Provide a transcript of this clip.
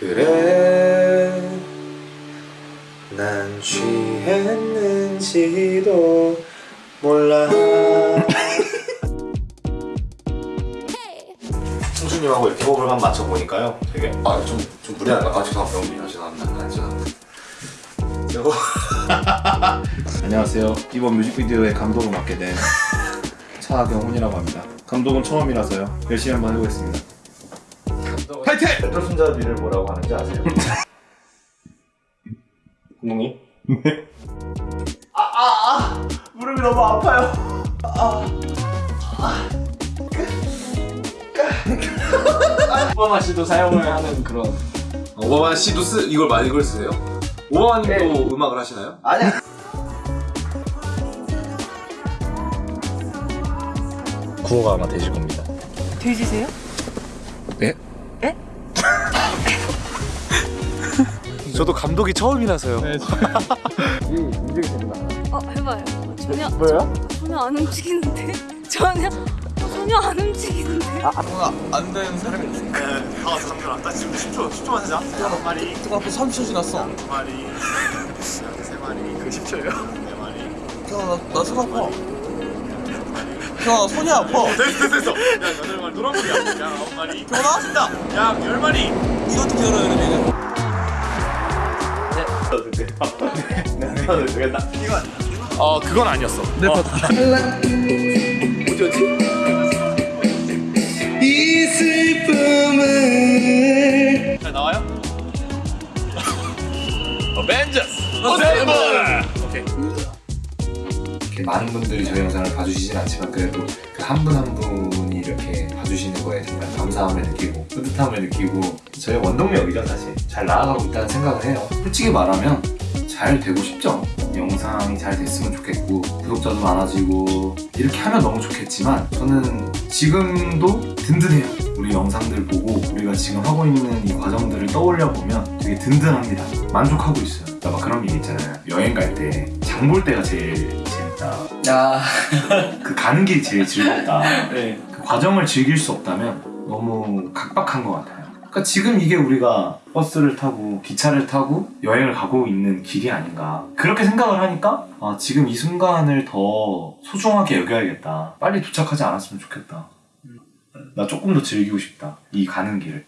그래 난 취했는지도 몰라 승수님하고 이렇게 호흡을 한번 맞춰보니까요 되게 아좀 좀 무리하다. 아 죄송합니다. 죄송합니다. 아, 죄송합니다. 안녕하세요. 이번 뮤직비디오의 감독을 맡게 된 차경훈이라고 합니다. 감독은 처음이라서요. 열심히 한번 해보겠습니다. 파이팅! 배틀 손잡이를 뭐라고 하는지 아세요? 감독님? 네 아 아 아 무릎이 너무 아파요 오바마 씨도 사용을 하는 그런 오바마 씨도 쓰 이걸 많이 이걸 쓰세요? 오바마 님도 음악을 하시나요? 아니야 구호가 아마 되실 겁니다 돼지세요? 저도 감독이 처음이라서요. 어 해봐요. 어, 전혀 뭐예요? 전혀 안 움직이는데? 전혀 어, 전혀 안 움직이는데. 안 되는 사람이 있으니까 아 잠깐만 나 지금 10초 10초만 하자. 한 마리. 그 앞에 3초 지났어? 두 마리. 세 마리. 그 10초예요? 네 마리. 나나 손 아파. 형아 손이 아파. 됐어 됐어 됐어. 야 여덟 마리. 노란머리야? 양 아홉 마리. 됐다 양열 마리. 이것도 기다려야 돼 이거 내가 되겠다 이건 어, 그건 아니었어. 잘 나와요? 이렇게 많은 분들이 저희 영상을 봐주시진 않지만 그래도 그 한 분 한 분이 이렇게 봐주시는 거에 정말 감사함을 느끼고 뿌듯함을 느끼고 저희 원동력이죠 사실 잘 나아가고 있다는 생각을 해요. 솔직히 말하면 잘 되고 싶죠 영상이 잘 됐으면 좋겠고 구독자도 많아지고 이렇게 하면 너무 좋겠지만 저는 지금도 든든해요. 우리 영상들 보고 우리가 지금 하고 있는 이 과정들을 떠올려 보면 되게 든든합니다. 만족하고 있어요. 나막 그런 얘기 있잖아요. 여행 갈 때 장 볼 때가 제일 재밌다. 야 그 가는 길이 제일 즐겁다. 네. 그 과정을 즐길 수 없다면 너무 각박한 것 같아요. 그러니까 지금 이게 우리가 버스를 타고 기차를 타고 여행을 가고 있는 길이 아닌가. 그렇게 생각을 하니까 아, 지금 이 순간을 더 소중하게 여겨야겠다. 빨리 도착하지 않았으면 좋겠다. 나 조금 더 즐기고 싶다. 이 가는 길을.